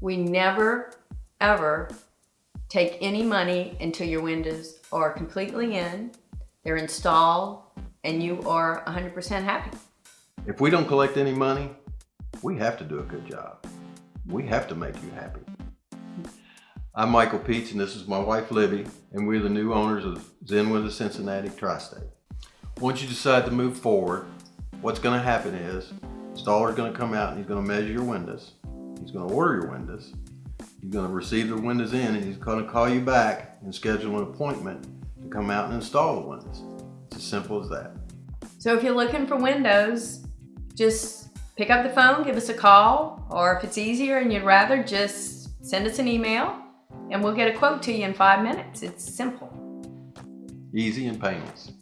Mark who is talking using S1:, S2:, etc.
S1: We never, ever take any money until your windows are completely in, they're installed, and you are 100% happy.
S2: If we don't collect any money, we have to do a good job. We have to make you happy. I'm Michael Peets and this is my wife Libby and we're the new owners of Zen Windows of Cincinnati Tri-State. Once you decide to move forward, what's going to happen is installer's going to come out and he's going to measure your windows. He's going to order your windows. He's going to receive the windows in and he's going to call you back and schedule an appointment to come out and install the windows. It's as simple as that.
S1: So if you're looking for windows, just pick up the phone, give us a call, or if it's easier and you'd rather, just send us an email and we'll get a quote to you in five minutes. It's simple.
S2: Easy and painless.